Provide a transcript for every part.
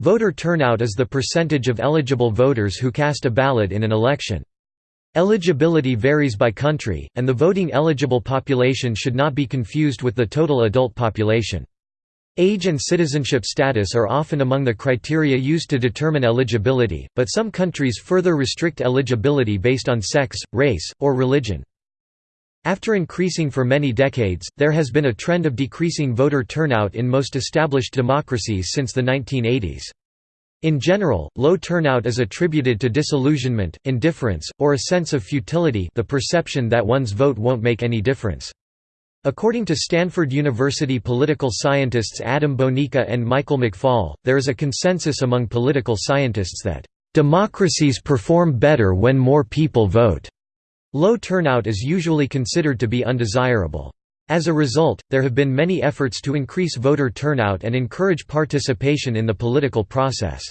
Voter turnout is the percentage of eligible voters who cast a ballot in an election. Eligibility varies by country, and the voting eligible population should not be confused with the total adult population. Age and citizenship status are often among the criteria used to determine eligibility, but some countries further restrict eligibility based on sex, race, or religion. After increasing for many decades, there has been a trend of decreasing voter turnout in most established democracies since the 1980s. In general, low turnout is attributed to disillusionment, indifference, or a sense of futility the perception that one's vote won't make any difference. According to Stanford University political scientists Adam Bonica and Michael McFaul, there is a consensus among political scientists that, "...democracies perform better when more people vote." Low turnout is usually considered to be undesirable. As a result, there have been many efforts to increase voter turnout and encourage participation in the political process.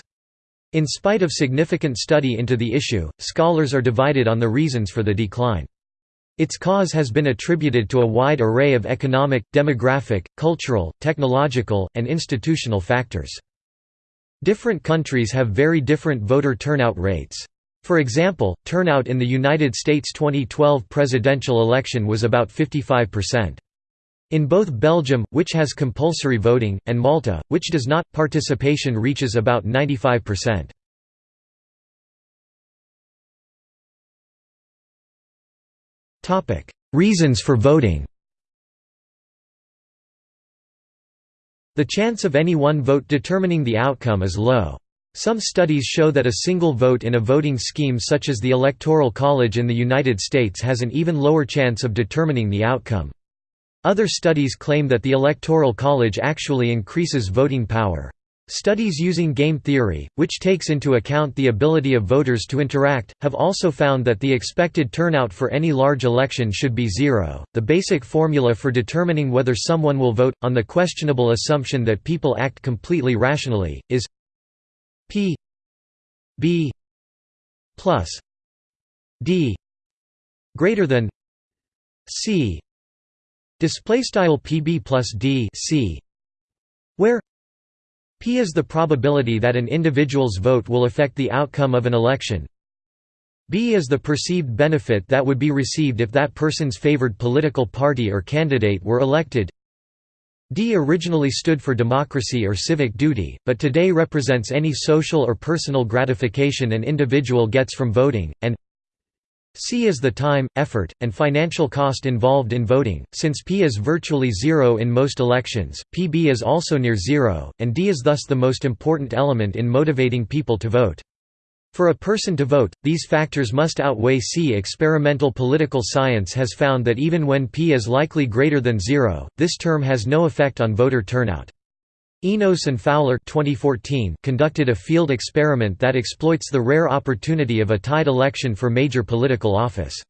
In spite of significant study into the issue, scholars are divided on the reasons for the decline. Its cause has been attributed to a wide array of economic, demographic, cultural, technological, and institutional factors. Different countries have very different voter turnout rates. For example, turnout in the United States 2012 presidential election was about 55%. In both Belgium, which has compulsory voting, and Malta, which does not, participation reaches about 95%. Reasons for voting The chance of any one vote determining the outcome is low. Some studies show that a single vote in a voting scheme such as the Electoral College in the United States has an even lower chance of determining the outcome. Other studies claim that the Electoral College actually increases voting power. Studies using game theory, which takes into account the ability of voters to interact, have also found that the expected turnout for any large election should be zero. The basic formula for determining whether someone will vote, on the questionable assumption that people act completely rationally, is p b plus d greater than c display style pb plus d c where P is the probability that an individual's vote will affect the outcome of an election. B is the perceived benefit that would be received if that person's favored political party or candidate were elected. D originally stood for democracy or civic duty, but today represents any social or personal gratification an individual gets from voting, and C is the time, effort, and financial cost involved in voting. Since P is virtually zero in most elections, PB is also near zero, and D is thus the most important element in motivating people to vote. For a person to vote, these factors must outweigh C. Experimental political science has found that even when P is likely greater than zero, this term has no effect on voter turnout. Enos and Fowler 2014 conducted a field experiment that exploits the rare opportunity of a tied election for major political office.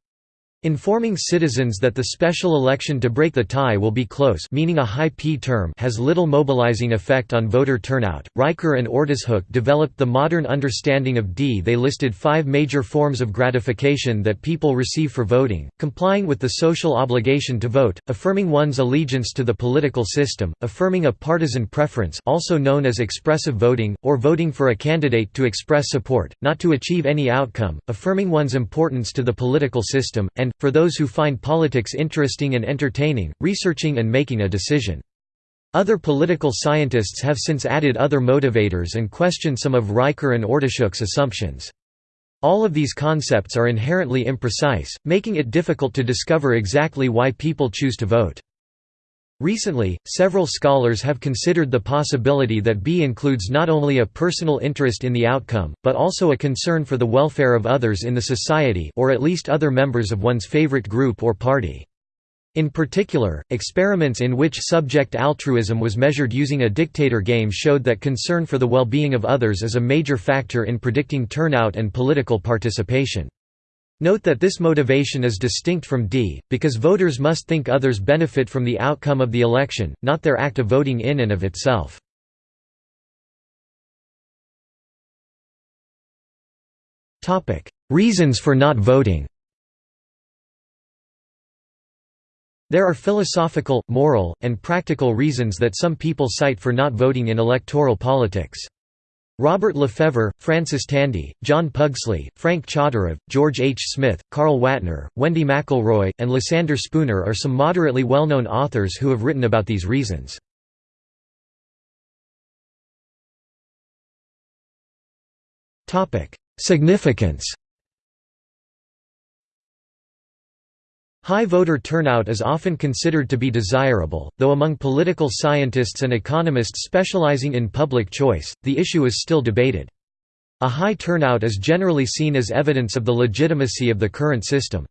Informing citizens that the special election to break the tie will be close meaning a high P term has little mobilizing effect on voter turnout. Riker and Ordeshook developed the modern understanding of D. They listed five major forms of gratification that people receive for voting, complying with the social obligation to vote, affirming one's allegiance to the political system, affirming a partisan preference also known as expressive voting, or voting for a candidate to express support, not to achieve any outcome, affirming one's importance to the political system, and, for those who find politics interesting and entertaining, researching and making a decision. Other political scientists have since added other motivators and questioned some of Riker and Ordeshook's assumptions. All of these concepts are inherently imprecise, making it difficult to discover exactly why people choose to vote. Recently, several scholars have considered the possibility that B includes not only a personal interest in the outcome, but also a concern for the welfare of others in the society or at least other members of one's favorite group or party. In particular, experiments in which subject altruism was measured using a dictator game showed that concern for the well-being of others is a major factor in predicting turnout and political participation. Note that this motivation is distinct from D, because voters must think others benefit from the outcome of the election, not their act of voting in and of itself. Reasons for not voting There are philosophical, moral, and practical reasons that some people cite for not voting in electoral politics. Robert Lefevre, Francis Tandy, John Pugsley, Frank Chodorov, George H. Smith, Carl Watner, Wendy McElroy, and Lysander Spooner are some moderately well-known authors who have written about these reasons. Significance High voter turnout is often considered to be desirable, though among political scientists and economists specializing in public choice, the issue is still debated. A high turnout is generally seen as evidence of the legitimacy of the current system.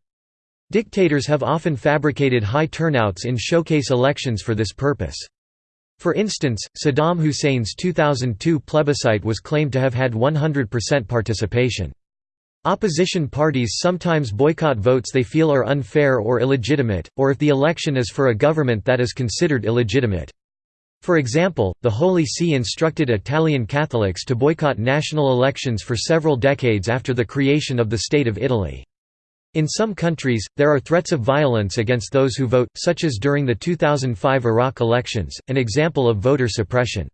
Dictators have often fabricated high turnouts in showcase elections for this purpose. For instance, Saddam Hussein's 2002 plebiscite was claimed to have had 100% participation. Opposition parties sometimes boycott votes they feel are unfair or illegitimate, or if the election is for a government that is considered illegitimate. For example, the Holy See instructed Italian Catholics to boycott national elections for several decades after the creation of the State of Italy. In some countries, there are threats of violence against those who vote, such as during the 2005 Iraq elections, an example of voter suppression.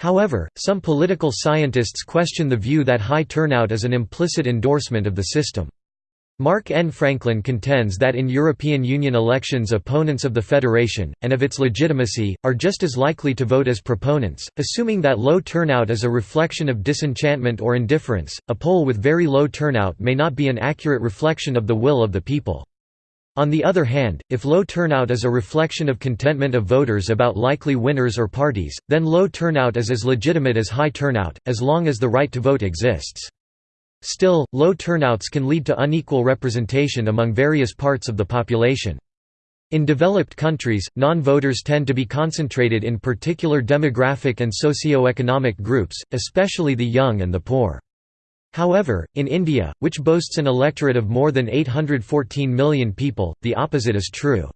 However, some political scientists question the view that high turnout is an implicit endorsement of the system. Mark N. Franklin contends that in European Union elections opponents of the Federation, and of its legitimacy, are just as likely to vote as proponents, assuming that low turnout is a reflection of disenchantment or indifference. A poll with very low turnout may not be an accurate reflection of the will of the people. On the other hand, if low turnout is a reflection of contentment of voters about likely winners or parties, then low turnout is as legitimate as high turnout, as long as the right to vote exists. Still, low turnouts can lead to unequal representation among various parts of the population. In developed countries, non-voters tend to be concentrated in particular demographic and socio-economic groups, especially the young and the poor. However, in India, which boasts an electorate of more than 814 million people, the opposite is true.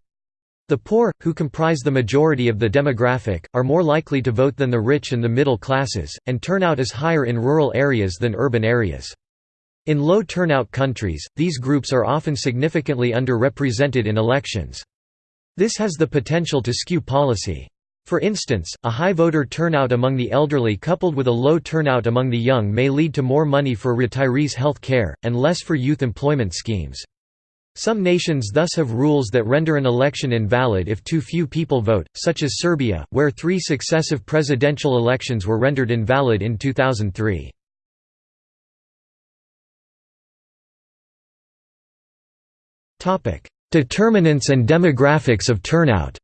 The poor, who comprise the majority of the demographic, are more likely to vote than the rich and the middle classes, and turnout is higher in rural areas than urban areas. In low turnout countries, these groups are often significantly underrepresented in elections. This has the potential to skew policy. For instance, a high voter turnout among the elderly coupled with a low turnout among the young may lead to more money for retirees' health care, and less for youth employment schemes. Some nations thus have rules that render an election invalid if too few people vote, such as Serbia, where three successive presidential elections were rendered invalid in 2003. Determinants and demographics of turnout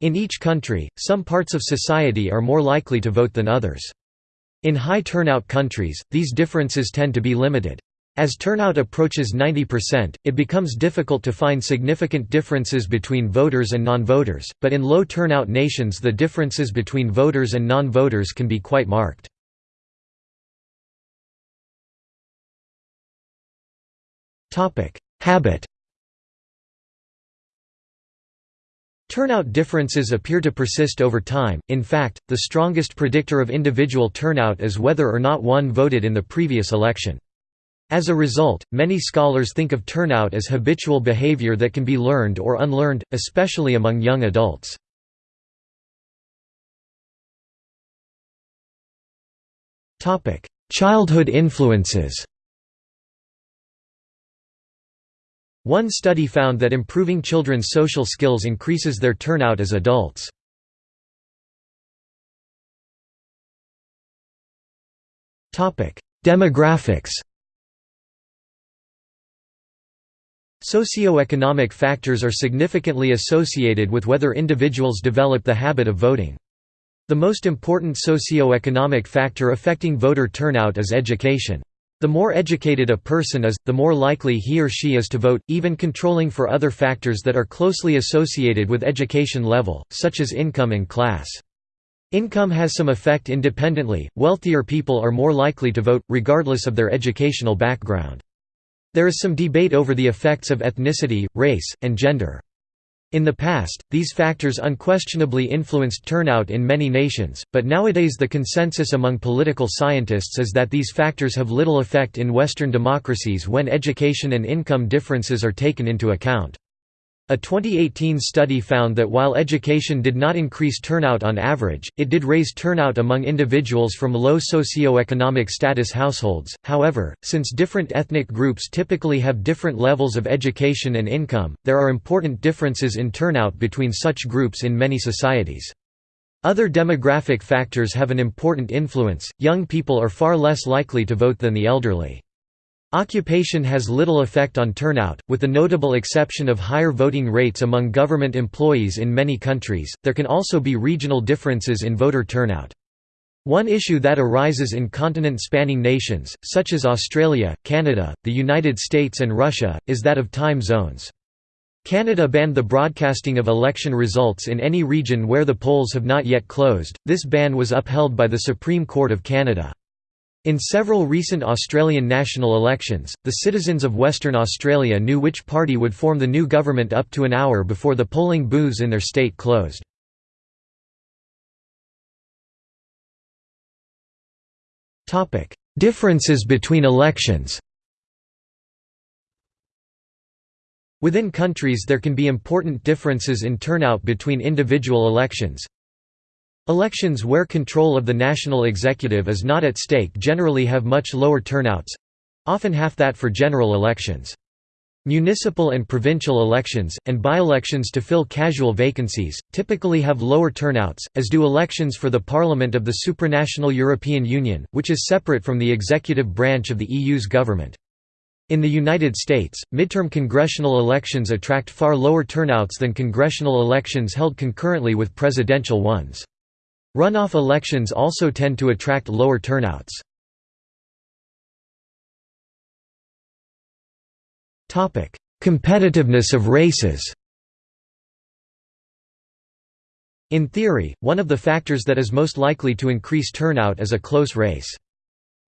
In each country, some parts of society are more likely to vote than others. In high turnout countries, these differences tend to be limited. As turnout approaches 90%, it becomes difficult to find significant differences between voters and non-voters, but in low turnout nations the differences between voters and non-voters can be quite marked. Habit Turnout differences appear to persist over time, in fact, the strongest predictor of individual turnout is whether or not one voted in the previous election. As a result, many scholars think of turnout as habitual behavior that can be learned or unlearned, especially among young adults. Childhood influences One study found that improving children's social skills increases their turnout as adults. Demographics Socioeconomic factors are significantly associated with whether individuals develop the habit of voting. The most important socio-economic factor affecting voter turnout is education. The more educated a person is, the more likely he or she is to vote, even controlling for other factors that are closely associated with education level, such as income and class. Income has some effect independently, wealthier people are more likely to vote, regardless of their educational background. There is some debate over the effects of ethnicity, race, and gender. In the past, these factors unquestionably influenced turnout in many nations, but nowadays the consensus among political scientists is that these factors have little effect in Western democracies when education and income differences are taken into account. A 2018 study found that while education did not increase turnout on average, it did raise turnout among individuals from low socioeconomic status households. However, since different ethnic groups typically have different levels of education and income, there are important differences in turnout between such groups in many societies. Other demographic factors have an important influence. Young people are far less likely to vote than the elderly. Occupation has little effect on turnout, with the notable exception of higher voting rates among government employees in many countries. There can also be regional differences in voter turnout. One issue that arises in continent-spanning nations, such as Australia, Canada, the United States and Russia, is that of time zones. Canada banned the broadcasting of election results in any region where the polls have not yet closed. This ban was upheld by the Supreme Court of Canada. In several recent Australian national elections, the citizens of Western Australia knew which party would form the new government up to an hour before the polling booths in their state closed. Differences between elections Within countries there can be important differences in turnout between individual elections. Elections where control of the national executive is not at stake generally have much lower turnouts—often half that for general elections. Municipal and provincial elections, and by-elections to fill casual vacancies, typically have lower turnouts, as do elections for the Parliament of the supranational European Union, which is separate from the executive branch of the EU's government. In the United States, midterm congressional elections attract far lower turnouts than congressional elections held concurrently with presidential ones. Runoff elections also tend to attract lower turnouts. Competitiveness of races In theory, one of the factors that is most likely to increase turnout is a close race.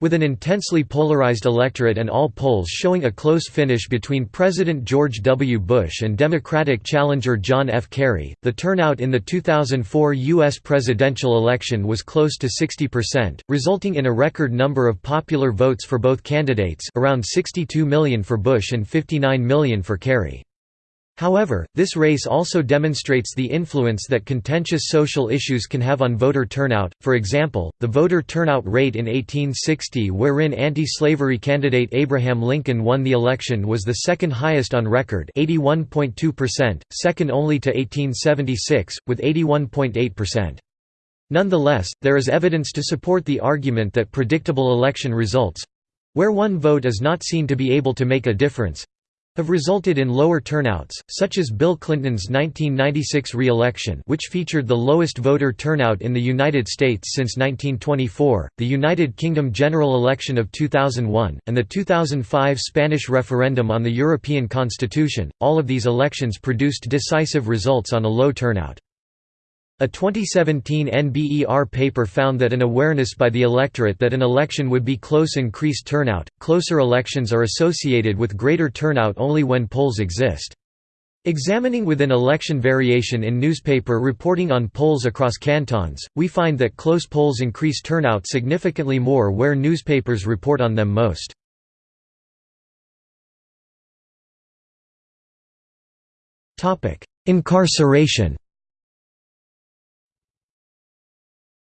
With an intensely polarized electorate and all polls showing a close finish between President George W. Bush and Democratic challenger John F. Kerry, the turnout in the 2004 U.S. presidential election was close to 60%, resulting in a record number of popular votes for both candidates around 62 million for Bush and 59 million for Kerry. However, this race also demonstrates the influence that contentious social issues can have on voter turnout. For example, the voter turnout rate in 1860, wherein anti-slavery candidate Abraham Lincoln won the election, was the second highest on record, 81.2%, second only to 1876 with 81.8%. Nonetheless, there is evidence to support the argument that predictable election results where one vote is not seen to be able to make a difference have resulted in lower turnouts, such as Bill Clinton's 1996 re-election which featured the lowest voter turnout in the United States since 1924, the United Kingdom general election of 2001, and the 2005 Spanish referendum on the European Constitution. All of these elections produced decisive results on a low turnout. A 2017 NBER paper found that an awareness by the electorate that an election would be close increased turnout. Closer elections are associated with greater turnout only when polls exist. Examining within election variation in newspaper reporting on polls across cantons, we find that close polls increase turnout significantly more where newspapers report on them most. Incarceration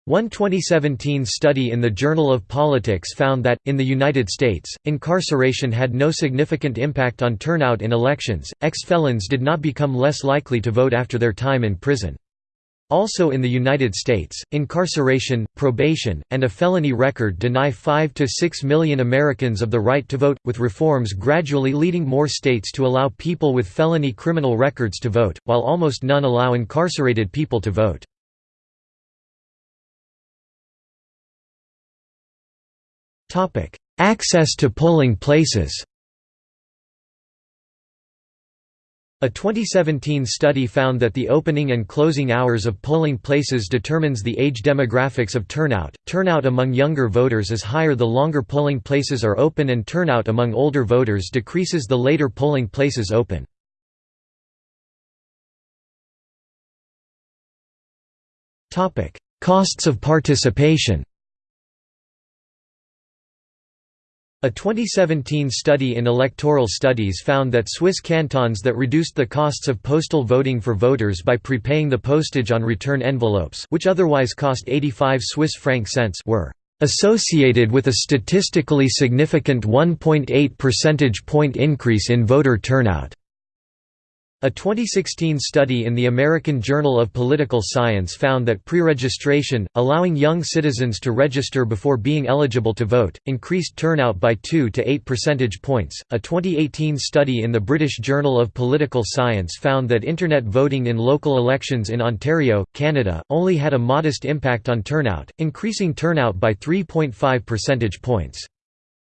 One 2017 study in the Journal of Politics found that, in the United States, incarceration had no significant impact on turnout in elections. Ex felons did not become less likely to vote after their time in prison. Also in the United States, incarceration, probation, and a felony record deny 5 to 6 million Americans of the right to vote, with reforms gradually leading more states to allow people with felony criminal records to vote, while almost none allow incarcerated people to vote. Access to polling places A 2017 study found that the opening and closing hours of polling places determines the age demographics of turnout. Turnout among younger voters is higher the longer polling places are open and turnout among older voters decreases the later polling places open. Topic: Costs of participation A 2017 study in electoral studies found that Swiss cantons that reduced the costs of postal voting for voters by prepaying the postage on return envelopes which otherwise cost 85 Swiss franc cents were associated with a statistically significant 1.8 percentage point increase in voter turnout. A 2016 study in the American Journal of Political Science found that pre-registration, allowing young citizens to register before being eligible to vote, increased turnout by 2 to 8 percentage points. A 2018 study in the British Journal of Political Science found that internet voting in local elections in Ontario, Canada, only had a modest impact on turnout, increasing turnout by 3.5 percentage points.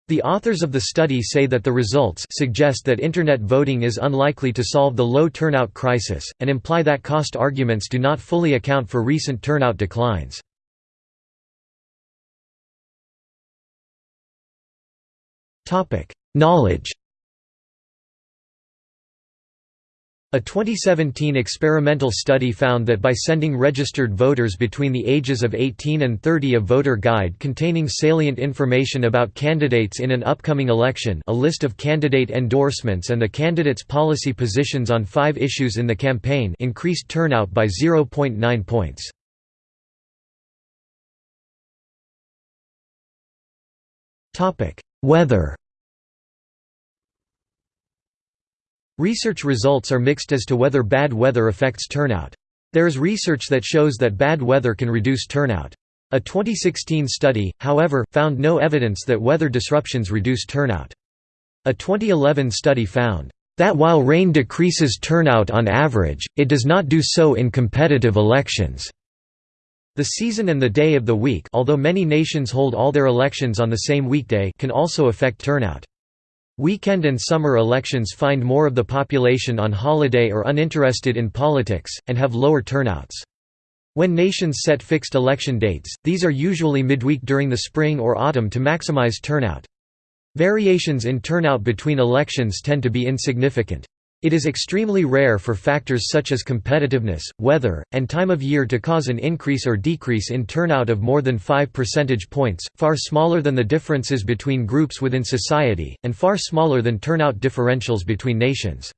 The authors of the study say that the results suggest that Internet voting is unlikely to solve the low turnout crisis, and imply that cost arguments do not fully account for recent turnout declines. Knowledge A 2017 experimental study found that by sending registered voters between the ages of 18 and 30 a voter guide containing salient information about candidates in an upcoming election a list of candidate endorsements and the candidate's policy positions on five issues in the campaign increased turnout by 0.9 points. Weather Research results are mixed as to whether bad weather affects turnout. There is research that shows that bad weather can reduce turnout. A 2016 study, however, found no evidence that weather disruptions reduce turnout. A 2011 study found that while rain decreases turnout on average, it does not do so in competitive elections. The season and the day of the week although many nations hold all their elections on the same weekday can also affect turnout. Weekend and summer elections find more of the population on holiday or uninterested in politics, and have lower turnouts. When nations set fixed election dates, these are usually midweek during the spring or autumn to maximize turnout. Variations in turnout between elections tend to be insignificant. It is extremely rare for factors such as competitiveness, weather, and time of year to cause an increase or decrease in turnout of more than 5 percentage points, far smaller than the differences between groups within society, and far smaller than turnout differentials between nations.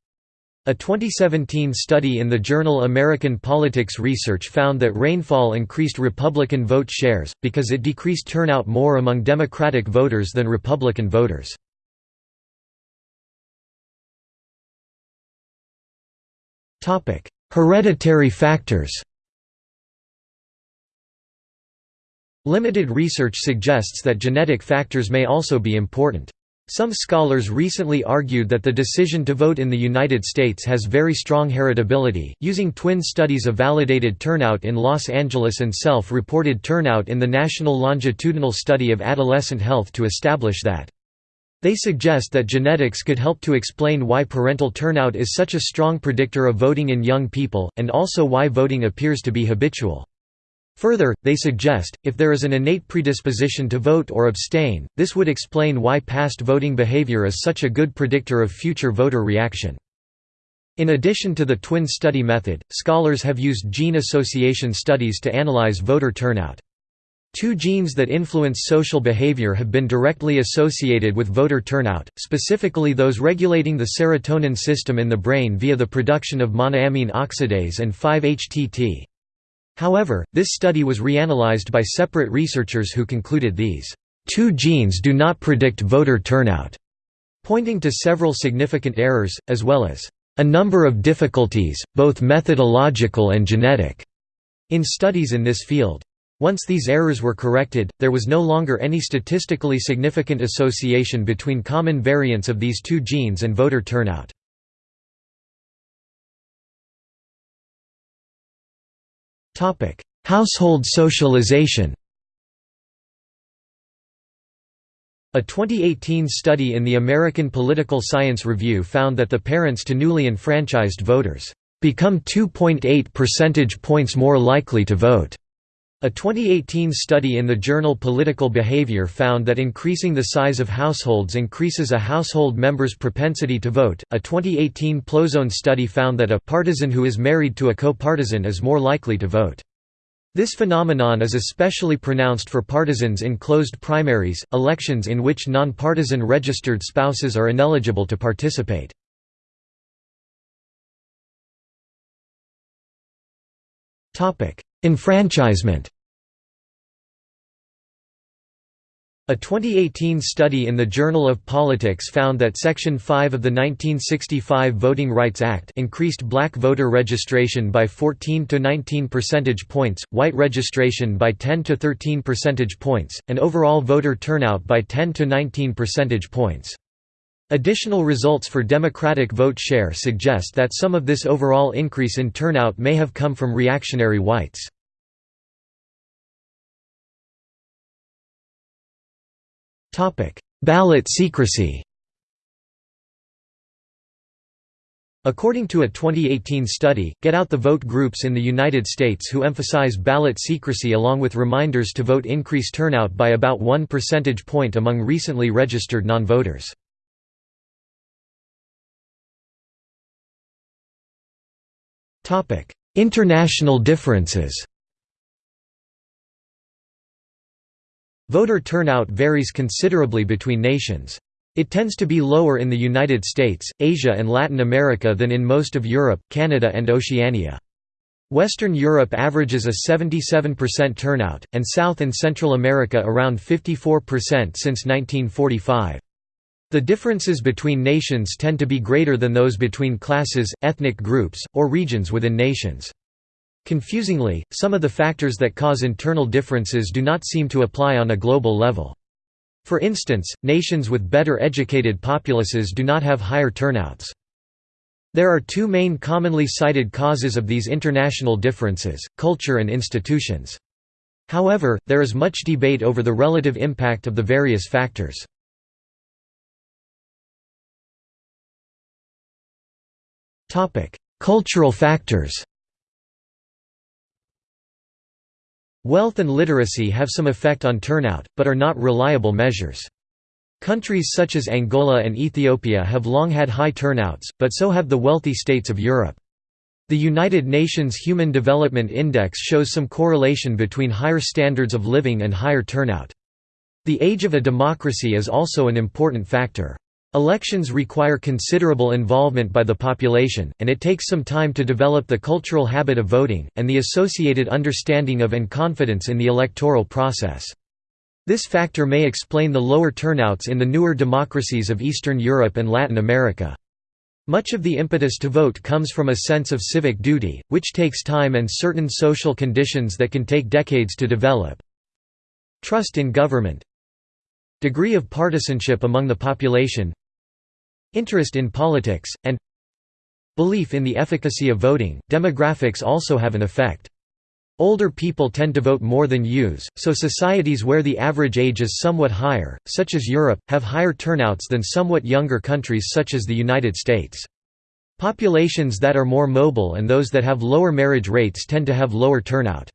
A 2017 study in the journal American Politics Research found that rainfall increased Republican vote shares, because it decreased turnout more among Democratic voters than Republican voters. Hereditary factors Limited research suggests that genetic factors may also be important. Some scholars recently argued that the decision to vote in the United States has very strong heritability, using twin studies of validated turnout in Los Angeles and self-reported turnout in the National Longitudinal Study of Adolescent Health to establish that they suggest that genetics could help to explain why parental turnout is such a strong predictor of voting in young people, and also why voting appears to be habitual. Further, they suggest, if there is an innate predisposition to vote or abstain, this would explain why past voting behavior is such a good predictor of future voter reaction. In addition to the twin study method, scholars have used gene association studies to analyze voter turnout. Two genes that influence social behavior have been directly associated with voter turnout, specifically those regulating the serotonin system in the brain via the production of monoamine oxidase and 5-HTT. However, this study was reanalyzed by separate researchers who concluded these two genes do not predict voter turnout, pointing to several significant errors, as well as a number of difficulties, both methodological and genetic, in studies in this field. Once these errors were corrected, there was no longer any statistically significant association between common variants of these two genes and voter turnout. Household socialization A 2018 study in the American Political Science Review found that the parents to newly enfranchised voters become 2.8 percentage points more likely to vote a 2018 study in the journal Political Behavior found that increasing the size of households increases a household member's propensity to vote. A 2018 PLOS ONE study found that a partisan who is married to a co-partisan is more likely to vote. This phenomenon is especially pronounced for partisans in closed primaries, elections in which non-partisan registered spouses are ineligible to participate. Enfranchisement A 2018 study in the Journal of Politics found that Section 5 of the 1965 Voting Rights Act increased black voter registration by 14 to 19 percentage points, white registration by 10 to 13 percentage points, and overall voter turnout by 10 to 19 percentage points. Additional results for Democratic vote share suggest that some of this overall increase in turnout may have come from reactionary whites. Ballot secrecy According to a 2018 study, Get Out the Vote groups in the United States who emphasize ballot secrecy along with reminders to vote increase turnout by about one percentage point among recently registered non-voters. International differences Voter turnout varies considerably between nations. It tends to be lower in the United States, Asia and Latin America than in most of Europe, Canada and Oceania. Western Europe averages a 77% turnout, and South and Central America around 54% since 1945. The differences between nations tend to be greater than those between classes, ethnic groups, or regions within nations. Confusingly, some of the factors that cause internal differences do not seem to apply on a global level. For instance, nations with better educated populaces do not have higher turnouts. There are two main commonly cited causes of these international differences, culture and institutions. However, there is much debate over the relative impact of the various factors. Cultural factors Wealth and literacy have some effect on turnout, but are not reliable measures. Countries such as Angola and Ethiopia have long had high turnouts, but so have the wealthy states of Europe. The United Nations Human Development Index shows some correlation between higher standards of living and higher turnout. The age of a democracy is also an important factor. Elections require considerable involvement by the population, and it takes some time to develop the cultural habit of voting, and the associated understanding of and confidence in the electoral process. This factor may explain the lower turnouts in the newer democracies of Eastern Europe and Latin America. Much of the impetus to vote comes from a sense of civic duty, which takes time and certain social conditions that can take decades to develop. Trust in government Degree of partisanship among the population Interest in politics, and Belief in the efficacy of voting. Demographics also have an effect. Older people tend to vote more than youths, so societies where the average age is somewhat higher, such as Europe, have higher turnouts than somewhat younger countries such as the United States. Populations that are more mobile and those that have lower marriage rates tend to have lower turnout.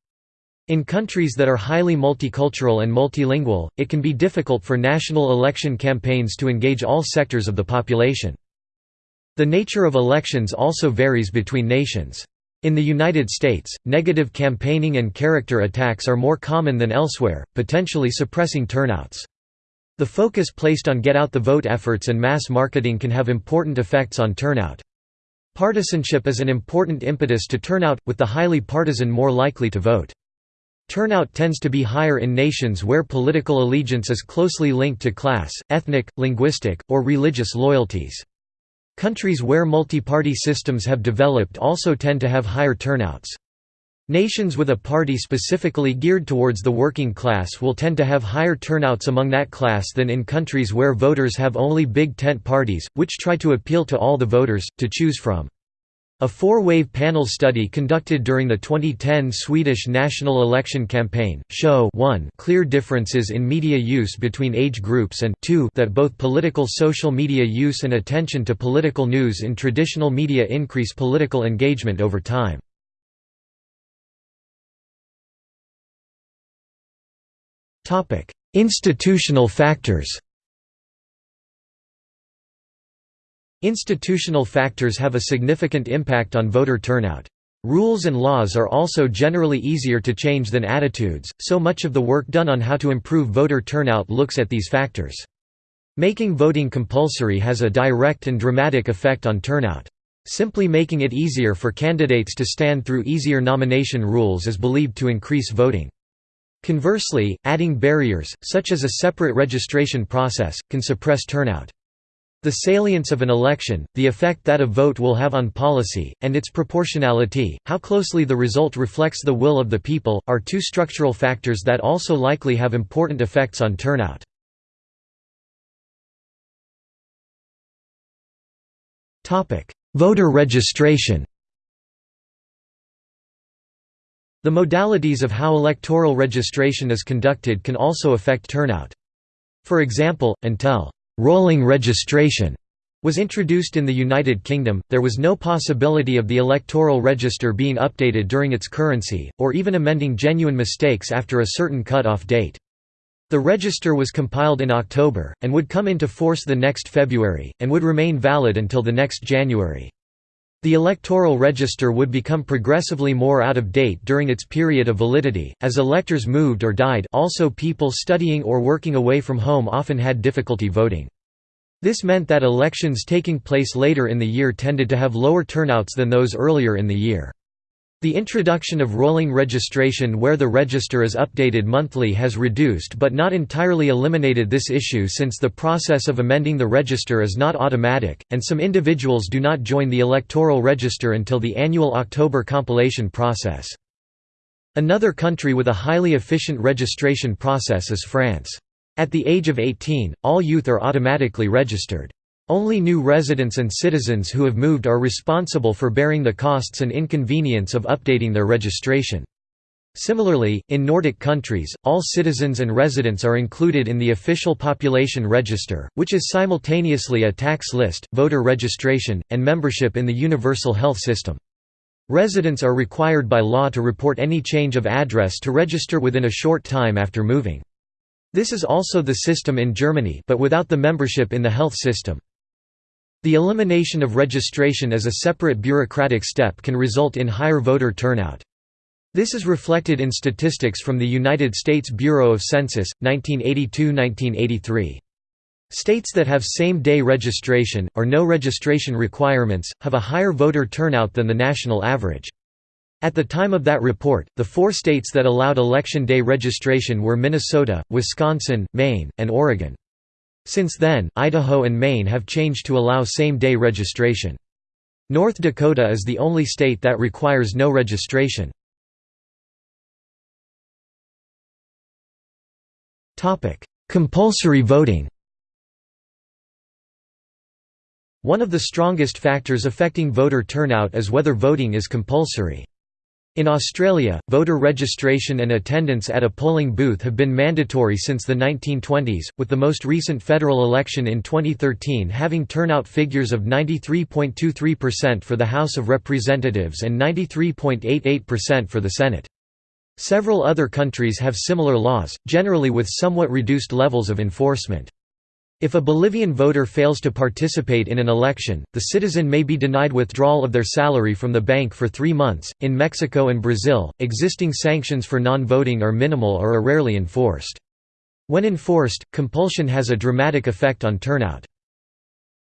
In countries that are highly multicultural and multilingual, it can be difficult for national election campaigns to engage all sectors of the population. The nature of elections also varies between nations. In the United States, negative campaigning and character attacks are more common than elsewhere, potentially suppressing turnouts. The focus placed on get-out-the-vote efforts and mass marketing can have important effects on turnout. Partisanship is an important impetus to turnout, with the highly partisan more likely to vote. Turnout tends to be higher in nations where political allegiance is closely linked to class, ethnic, linguistic, or religious loyalties. Countries where multi-party systems have developed also tend to have higher turnouts. Nations with a party specifically geared towards the working class will tend to have higher turnouts among that class than in countries where voters have only big tent parties, which try to appeal to all the voters, to choose from. A four-wave panel study conducted during the 2010 Swedish national election campaign, show 1 clear differences in media use between age groups and 2 that both political social media use and attention to political news in traditional media increase political engagement over time. Institutional factors Institutional factors have a significant impact on voter turnout. Rules and laws are also generally easier to change than attitudes, so much of the work done on how to improve voter turnout looks at these factors. Making voting compulsory has a direct and dramatic effect on turnout. Simply making it easier for candidates to stand through easier nomination rules is believed to increase voting. Conversely, adding barriers, such as a separate registration process, can suppress turnout. The salience of an election, the effect that a vote will have on policy, and its proportionality, how closely the result reflects the will of the people, are two structural factors that also likely have important effects on turnout. Voter registration The modalities of how electoral registration is conducted can also affect turnout. For example, until «rolling registration» was introduced in the United Kingdom, there was no possibility of the electoral register being updated during its currency, or even amending genuine mistakes after a certain cut-off date. The register was compiled in October, and would come into force the next February, and would remain valid until the next January. The electoral register would become progressively more out of date during its period of validity, as electors moved or died also people studying or working away from home often had difficulty voting. This meant that elections taking place later in the year tended to have lower turnouts than those earlier in the year. The introduction of rolling registration where the register is updated monthly has reduced but not entirely eliminated this issue since the process of amending the register is not automatic, and some individuals do not join the electoral register until the annual October compilation process. Another country with a highly efficient registration process is France. At the age of 18, all youth are automatically registered. Only new residents and citizens who have moved are responsible for bearing the costs and inconvenience of updating their registration. Similarly, in Nordic countries, all citizens and residents are included in the official population register, which is simultaneously a tax list, voter registration, and membership in the universal health system. Residents are required by law to report any change of address to register within a short time after moving. This is also the system in Germany but without the membership in the health system. The elimination of registration as a separate bureaucratic step can result in higher voter turnout. This is reflected in statistics from the United States Bureau of Census, 1982–1983. States that have same-day registration, or no registration requirements, have a higher voter turnout than the national average. At the time of that report, the four states that allowed election day registration were Minnesota, Wisconsin, Maine, and Oregon. Since then, Idaho and Maine have changed to allow same-day registration. North Dakota is the only state that requires no registration. Compulsory voting One of the strongest factors affecting voter turnout is whether voting is compulsory. In Australia, voter registration and attendance at a polling booth have been mandatory since the 1920s, with the most recent federal election in 2013 having turnout figures of 93.23% for the House of Representatives and 93.88% for the Senate. Several other countries have similar laws, generally with somewhat reduced levels of enforcement. If a Bolivian voter fails to participate in an election, the citizen may be denied withdrawal of their salary from the bank for three months. In Mexico and Brazil, existing sanctions for non voting are minimal or are rarely enforced. When enforced, compulsion has a dramatic effect on turnout.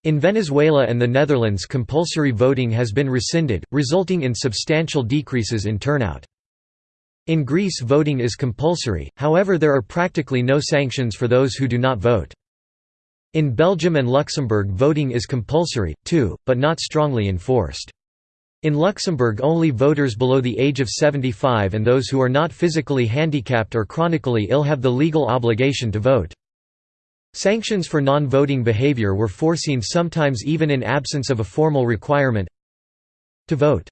In Venezuela and the Netherlands, compulsory voting has been rescinded, resulting in substantial decreases in turnout. In Greece, voting is compulsory, however, there are practically no sanctions for those who do not vote. In Belgium and Luxembourg voting is compulsory, too, but not strongly enforced. In Luxembourg only voters below the age of 75 and those who are not physically handicapped or chronically ill have the legal obligation to vote. Sanctions for non-voting behavior were foreseen sometimes even in absence of a formal requirement to vote.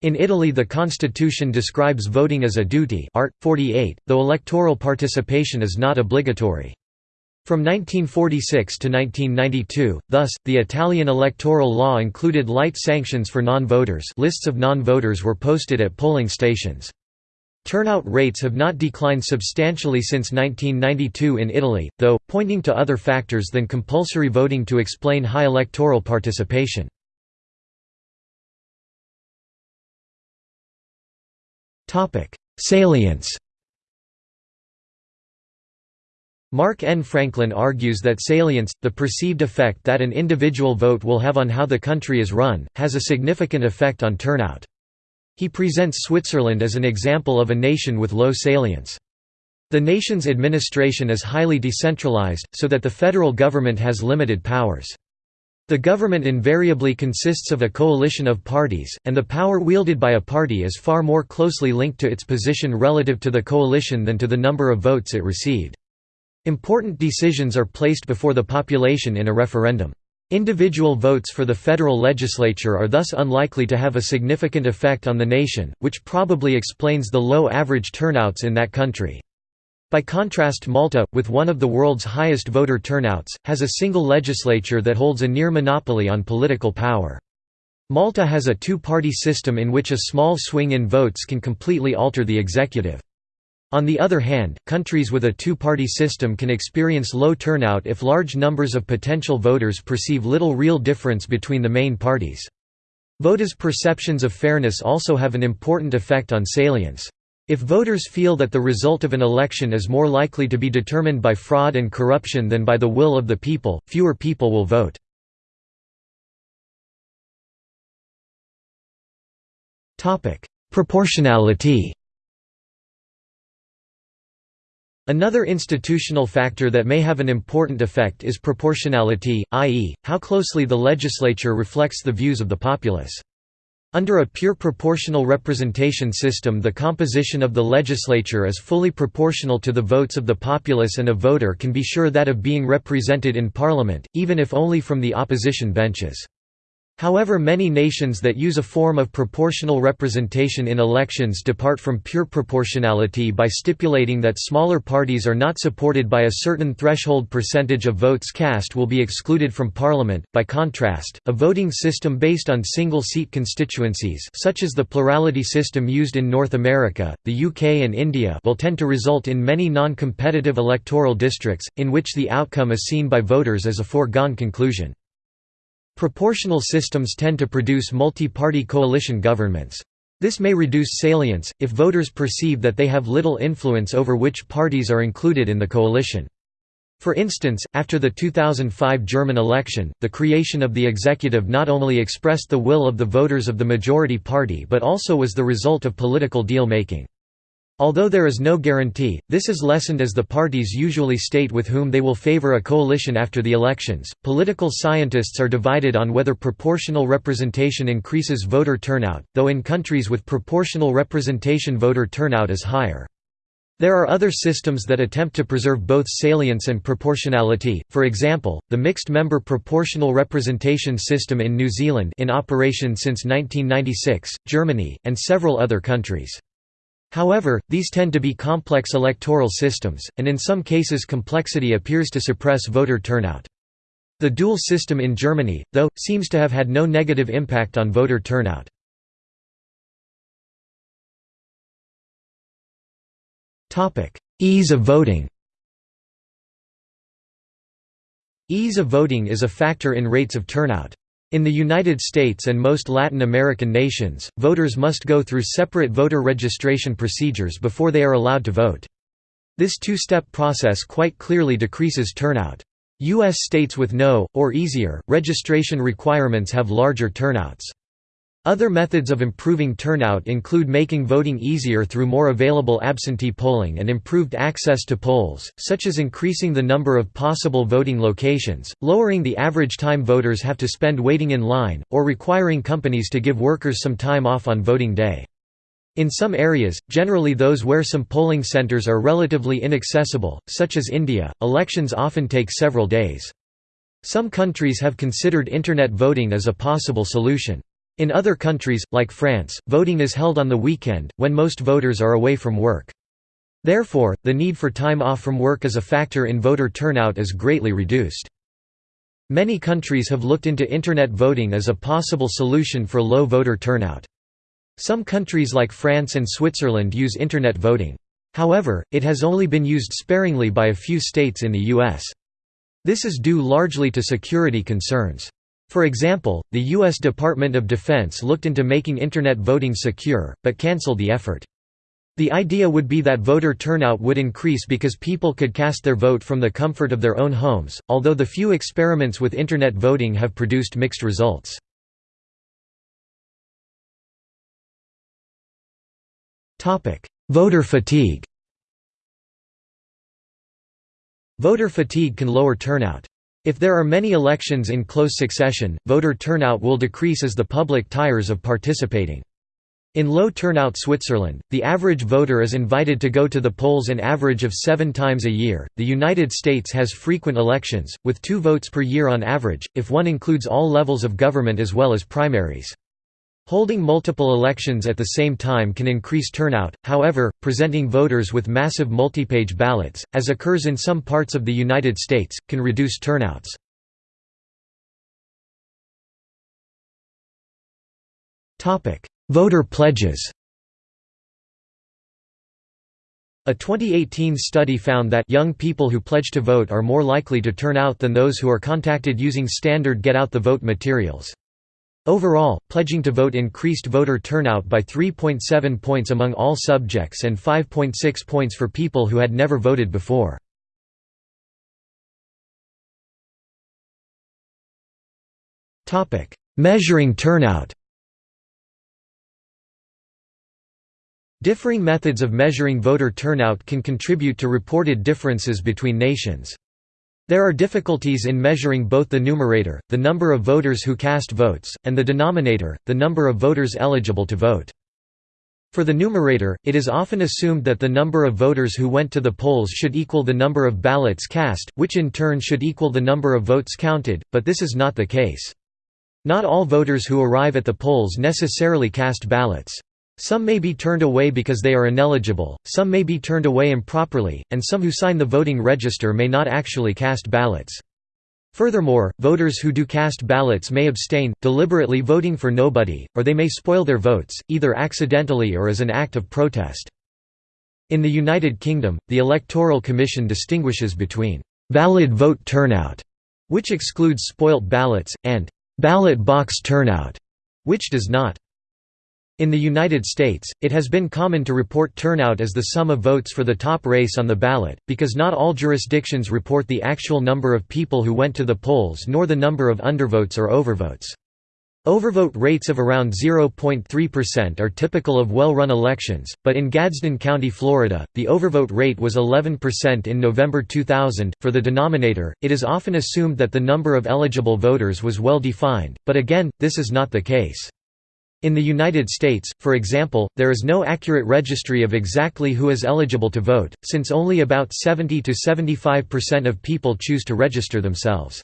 In Italy the constitution describes voting as a duty art. 48, though electoral participation is not obligatory. From 1946 to 1992, thus, the Italian electoral law included light sanctions for non-voters lists of non-voters were posted at polling stations. Turnout rates have not declined substantially since 1992 in Italy, though, pointing to other factors than compulsory voting to explain high electoral participation. Salience Mark N. Franklin argues that salience, the perceived effect that an individual vote will have on how the country is run, has a significant effect on turnout. He presents Switzerland as an example of a nation with low salience. The nation's administration is highly decentralized, so that the federal government has limited powers. The government invariably consists of a coalition of parties, and the power wielded by a party is far more closely linked to its position relative to the coalition than to the number of votes it received. Important decisions are placed before the population in a referendum. Individual votes for the federal legislature are thus unlikely to have a significant effect on the nation, which probably explains the low average turnouts in that country. By contrast Malta, with one of the world's highest voter turnouts, has a single legislature that holds a near monopoly on political power. Malta has a two-party system in which a small swing in votes can completely alter the executive. On the other hand, countries with a two-party system can experience low turnout if large numbers of potential voters perceive little real difference between the main parties. Voters' perceptions of fairness also have an important effect on salience. If voters feel that the result of an election is more likely to be determined by fraud and corruption than by the will of the people, fewer people will vote. Proportionality Another institutional factor that may have an important effect is proportionality, i.e., how closely the legislature reflects the views of the populace. Under a pure proportional representation system the composition of the legislature is fully proportional to the votes of the populace and a voter can be sure that of being represented in parliament, even if only from the opposition benches. However many nations that use a form of proportional representation in elections depart from pure proportionality by stipulating that smaller parties are not supported by a certain threshold percentage of votes cast will be excluded from parliament. By contrast, a voting system based on single-seat constituencies such as the plurality system used in North America, the UK and India will tend to result in many non-competitive electoral districts, in which the outcome is seen by voters as a foregone conclusion. Proportional systems tend to produce multi-party coalition governments. This may reduce salience, if voters perceive that they have little influence over which parties are included in the coalition. For instance, after the 2005 German election, the creation of the executive not only expressed the will of the voters of the majority party but also was the result of political deal-making. Although there is no guarantee, this is lessened as the parties usually state with whom they will favor a coalition after the elections. Political scientists are divided on whether proportional representation increases voter turnout, though in countries with proportional representation voter turnout is higher. There are other systems that attempt to preserve both salience and proportionality, for example, the mixed-member proportional representation system in New Zealand in operation since 1996, Germany, and several other countries. However, these tend to be complex electoral systems, and in some cases complexity appears to suppress voter turnout. The dual system in Germany, though, seems to have had no negative impact on voter turnout. Ease of voting Ease of voting is a factor in rates of turnout. In the United States and most Latin American nations, voters must go through separate voter registration procedures before they are allowed to vote. This two-step process quite clearly decreases turnout. U.S. states with no, or easier, registration requirements have larger turnouts. Other methods of improving turnout include making voting easier through more available absentee polling and improved access to polls, such as increasing the number of possible voting locations, lowering the average time voters have to spend waiting in line, or requiring companies to give workers some time off on voting day. In some areas, generally those where some polling centers are relatively inaccessible, such as India, elections often take several days. Some countries have considered Internet voting as a possible solution. In other countries, like France, voting is held on the weekend, when most voters are away from work. Therefore, the need for time off from work as a factor in voter turnout is greatly reduced. Many countries have looked into Internet voting as a possible solution for low voter turnout. Some countries like France and Switzerland use Internet voting. However, it has only been used sparingly by a few states in the U.S. This is due largely to security concerns. For example, the U.S. Department of Defense looked into making Internet voting secure, but cancelled the effort. The idea would be that voter turnout would increase because people could cast their vote from the comfort of their own homes, although the few experiments with Internet voting have produced mixed results. Voter fatigue Voter fatigue can lower turnout. If there are many elections in close succession, voter turnout will decrease as the public tires of participating. In low turnout Switzerland, the average voter is invited to go to the polls an average of seven times a year. The United States has frequent elections, with two votes per year on average, if one includes all levels of government as well as primaries. Holding multiple elections at the same time can increase turnout, however, presenting voters with massive multipage ballots, as occurs in some parts of the United States, can reduce turnouts. Voter pledges A 2018 study found that young people who pledge to vote are more likely to turn out than those who are contacted using standard get-out-the-vote materials. Overall, pledging to vote increased voter turnout by 3.7 points among all subjects and 5.6 points for people who had never voted before. Measuring turnout Differing methods of measuring voter turnout can contribute to reported differences between nations. There are difficulties in measuring both the numerator, the number of voters who cast votes, and the denominator, the number of voters eligible to vote. For the numerator, it is often assumed that the number of voters who went to the polls should equal the number of ballots cast, which in turn should equal the number of votes counted, but this is not the case. Not all voters who arrive at the polls necessarily cast ballots. Some may be turned away because they are ineligible, some may be turned away improperly, and some who sign the voting register may not actually cast ballots. Furthermore, voters who do cast ballots may abstain, deliberately voting for nobody, or they may spoil their votes, either accidentally or as an act of protest. In the United Kingdom, the Electoral Commission distinguishes between «valid vote turnout», which excludes spoilt ballots, and «ballot box turnout», which does not. In the United States, it has been common to report turnout as the sum of votes for the top race on the ballot, because not all jurisdictions report the actual number of people who went to the polls nor the number of undervotes or overvotes. Overvote rates of around 0.3% are typical of well-run elections, but in Gadsden County, Florida, the overvote rate was 11% in November 2000. For the denominator, it is often assumed that the number of eligible voters was well defined, but again, this is not the case. In the United States, for example, there is no accurate registry of exactly who is eligible to vote, since only about 70 to 75% of people choose to register themselves.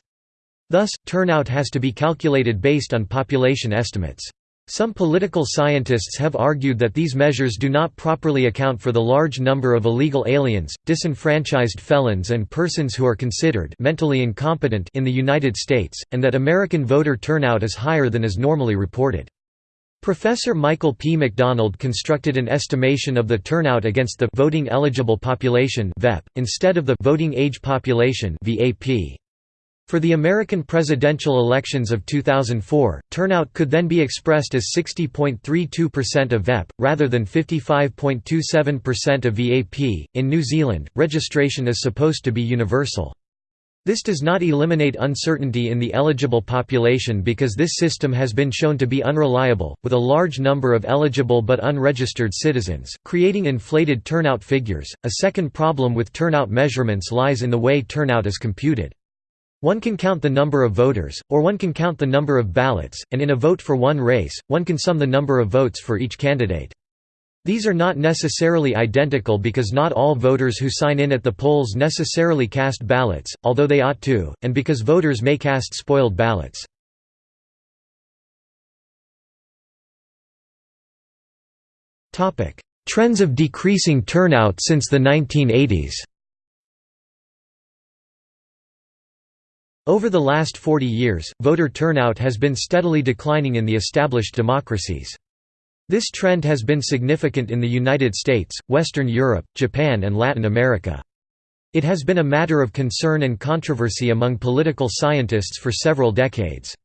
Thus, turnout has to be calculated based on population estimates. Some political scientists have argued that these measures do not properly account for the large number of illegal aliens, disenfranchised felons and persons who are considered mentally incompetent in the United States, and that American voter turnout is higher than is normally reported. Professor Michael P. McDonald constructed an estimation of the turnout against the voting eligible population (VEP) instead of the voting age population (VAP). For the American presidential elections of 2004, turnout could then be expressed as 60.32% of VEP, rather than 55.27% of VAP. In New Zealand, registration is supposed to be universal. This does not eliminate uncertainty in the eligible population because this system has been shown to be unreliable, with a large number of eligible but unregistered citizens, creating inflated turnout figures. A second problem with turnout measurements lies in the way turnout is computed. One can count the number of voters, or one can count the number of ballots, and in a vote for one race, one can sum the number of votes for each candidate. These are not necessarily identical because not all voters who sign in at the polls necessarily cast ballots, although they ought to, and because voters may cast spoiled ballots. Trends of decreasing turnout since the 1980s Over the last 40 years, voter turnout has been steadily declining in the established democracies. This trend has been significant in the United States, Western Europe, Japan and Latin America. It has been a matter of concern and controversy among political scientists for several decades.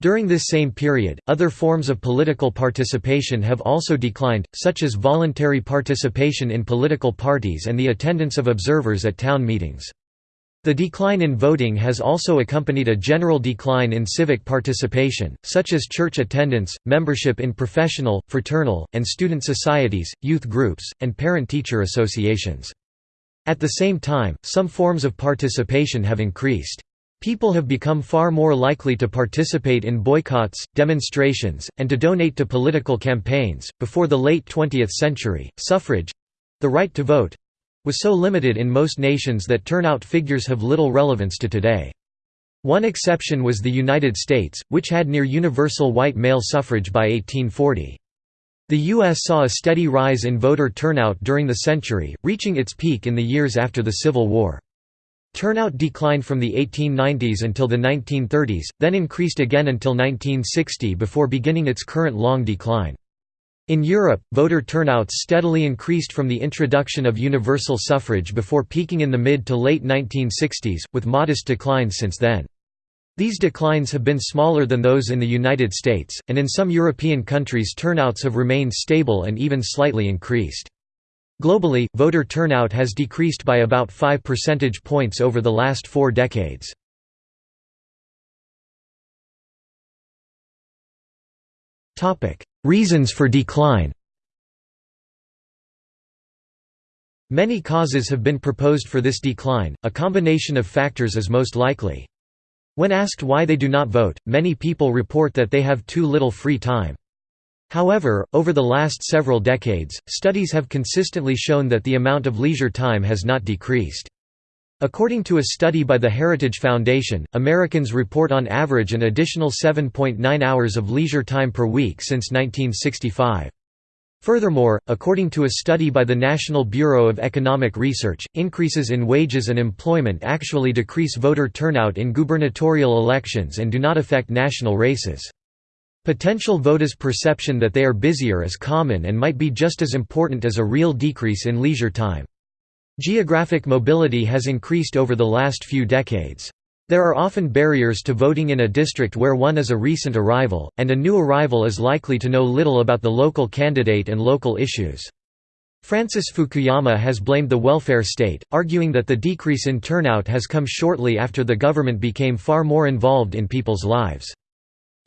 During this same period, other forms of political participation have also declined, such as voluntary participation in political parties and the attendance of observers at town meetings. The decline in voting has also accompanied a general decline in civic participation, such as church attendance, membership in professional, fraternal, and student societies, youth groups, and parent-teacher associations. At the same time, some forms of participation have increased. People have become far more likely to participate in boycotts, demonstrations, and to donate to political campaigns. Before the late 20th century, suffrage the right to vote was so limited in most nations that turnout figures have little relevance to today. One exception was the United States, which had near universal white male suffrage by 1840. The U.S. saw a steady rise in voter turnout during the century, reaching its peak in the years after the Civil War. Turnout declined from the 1890s until the 1930s, then increased again until 1960 before beginning its current long decline. In Europe, voter turnouts steadily increased from the introduction of universal suffrage before peaking in the mid to late 1960s, with modest declines since then. These declines have been smaller than those in the United States, and in some European countries turnouts have remained stable and even slightly increased. Globally, voter turnout has decreased by about 5 percentage points over the last four decades. Reasons for decline Many causes have been proposed for this decline, a combination of factors is most likely. When asked why they do not vote, many people report that they have too little free time. However, over the last several decades, studies have consistently shown that the amount of leisure time has not decreased. According to a study by the Heritage Foundation, Americans report on average an additional 7.9 hours of leisure time per week since 1965. Furthermore, according to a study by the National Bureau of Economic Research, increases in wages and employment actually decrease voter turnout in gubernatorial elections and do not affect national races. Potential voters' perception that they are busier is common and might be just as important as a real decrease in leisure time. Geographic mobility has increased over the last few decades. There are often barriers to voting in a district where one is a recent arrival, and a new arrival is likely to know little about the local candidate and local issues. Francis Fukuyama has blamed the welfare state, arguing that the decrease in turnout has come shortly after the government became far more involved in people's lives.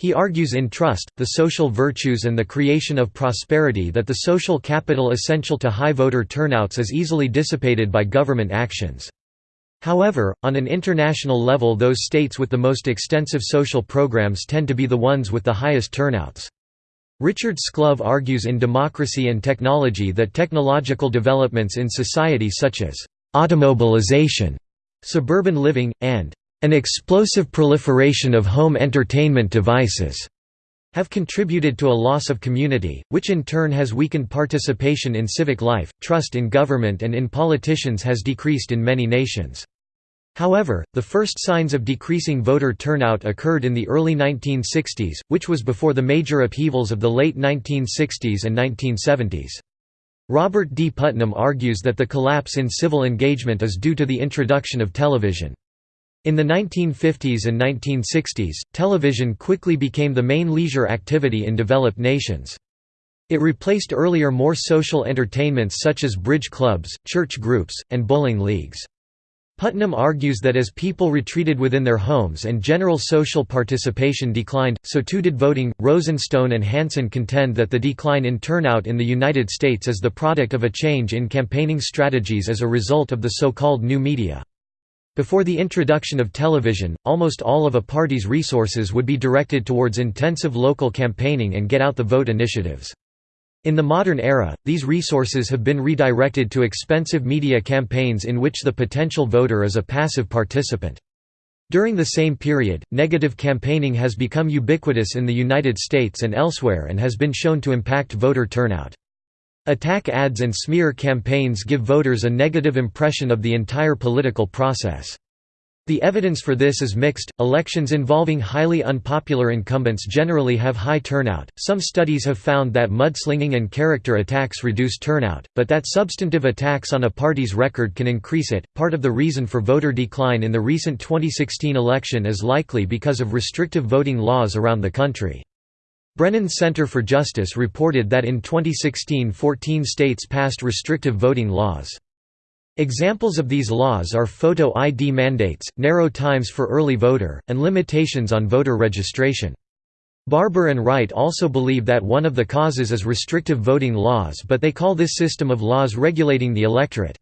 He argues in Trust, the Social Virtues and the Creation of Prosperity that the social capital essential to high voter turnouts is easily dissipated by government actions. However, on an international level those states with the most extensive social programs tend to be the ones with the highest turnouts. Richard Sclove argues in Democracy and Technology that technological developments in society such as automobilization, suburban living, and an explosive proliferation of home entertainment devices have contributed to a loss of community, which in turn has weakened participation in civic life, trust in government and in politicians has decreased in many nations. However, the first signs of decreasing voter turnout occurred in the early 1960s, which was before the major upheavals of the late 1960s and 1970s. Robert D. Putnam argues that the collapse in civil engagement is due to the introduction of television. In the 1950s and 1960s, television quickly became the main leisure activity in developed nations. It replaced earlier more social entertainments such as bridge clubs, church groups, and bowling leagues. Putnam argues that as people retreated within their homes and general social participation declined, so too did voting. Rosenstone and Hansen contend that the decline in turnout in the United States is the product of a change in campaigning strategies as a result of the so-called new media. Before the introduction of television, almost all of a party's resources would be directed towards intensive local campaigning and get-out-the-vote initiatives. In the modern era, these resources have been redirected to expensive media campaigns in which the potential voter is a passive participant. During the same period, negative campaigning has become ubiquitous in the United States and elsewhere and has been shown to impact voter turnout. Attack ads and smear campaigns give voters a negative impression of the entire political process. The evidence for this is mixed. Elections involving highly unpopular incumbents generally have high turnout. Some studies have found that mudslinging and character attacks reduce turnout, but that substantive attacks on a party's record can increase it. Part of the reason for voter decline in the recent 2016 election is likely because of restrictive voting laws around the country. Brennan Center for Justice reported that in 2016 14 states passed restrictive voting laws. Examples of these laws are photo ID mandates, narrow times for early voter, and limitations on voter registration. Barber and Wright also believe that one of the causes is restrictive voting laws but they call this system of laws regulating the electorate.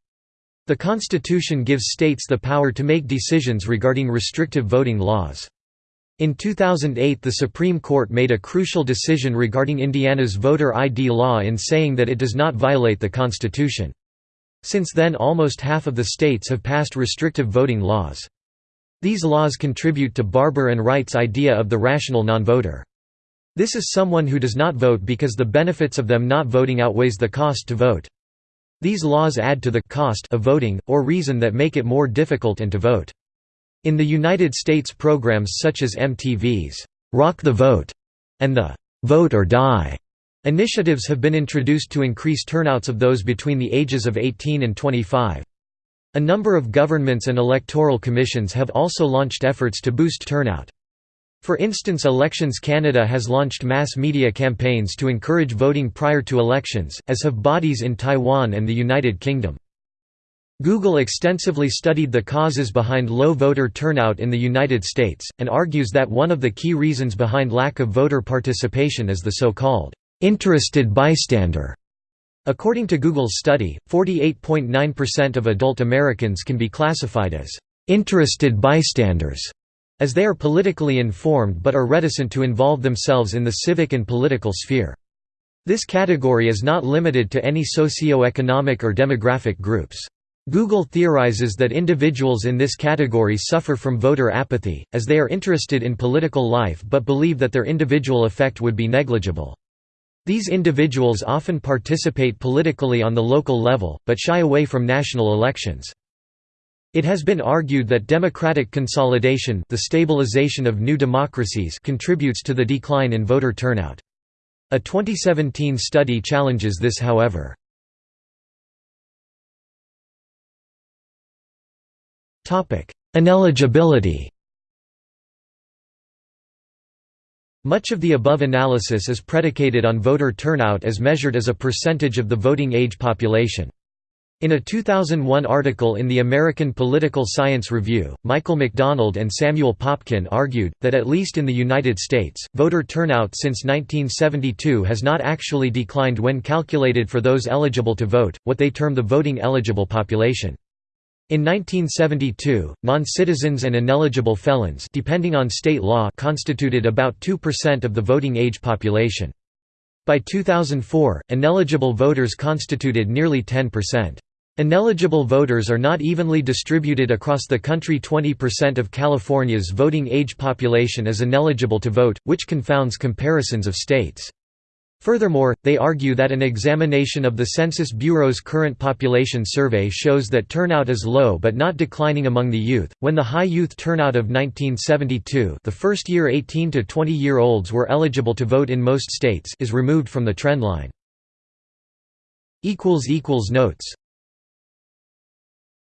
The Constitution gives states the power to make decisions regarding restrictive voting laws. In 2008 the Supreme Court made a crucial decision regarding Indiana's voter ID law in saying that it does not violate the Constitution. Since then almost half of the states have passed restrictive voting laws. These laws contribute to Barber and Wright's idea of the rational nonvoter. This is someone who does not vote because the benefits of them not voting outweighs the cost to vote. These laws add to the cost of voting, or reason that make it more difficult and to vote. In the United States programs such as MTV's Rock the Vote and the Vote or Die Initiatives have been introduced to increase turnouts of those between the ages of 18 and 25. A number of governments and electoral commissions have also launched efforts to boost turnout. For instance Elections Canada has launched mass media campaigns to encourage voting prior to elections, as have bodies in Taiwan and the United Kingdom. Google extensively studied the causes behind low voter turnout in the United States, and argues that one of the key reasons behind lack of voter participation is the so-called Interested bystander. According to Google's study, 48.9% of adult Americans can be classified as interested bystanders, as they are politically informed but are reticent to involve themselves in the civic and political sphere. This category is not limited to any socio-economic or demographic groups. Google theorizes that individuals in this category suffer from voter apathy, as they are interested in political life but believe that their individual effect would be negligible. These individuals often participate politically on the local level, but shy away from national elections. It has been argued that democratic consolidation the stabilization of new democracies contributes to the decline in voter turnout. A 2017 study challenges this however. Ineligibility Much of the above analysis is predicated on voter turnout as measured as a percentage of the voting age population. In a 2001 article in the American Political Science Review, Michael McDonald and Samuel Popkin argued, that at least in the United States, voter turnout since 1972 has not actually declined when calculated for those eligible to vote, what they term the voting eligible population. In 1972, non-citizens and ineligible felons depending on state law constituted about 2% of the voting age population. By 2004, ineligible voters constituted nearly 10%. Ineligible voters are not evenly distributed across the country 20% of California's voting age population is ineligible to vote, which confounds comparisons of states. Furthermore, they argue that an examination of the Census Bureau's current population survey shows that turnout is low but not declining among the youth. When the high youth turnout of 1972, the first year 18 to 20 year olds were eligible to vote in most states, is removed from the trendline. equals equals notes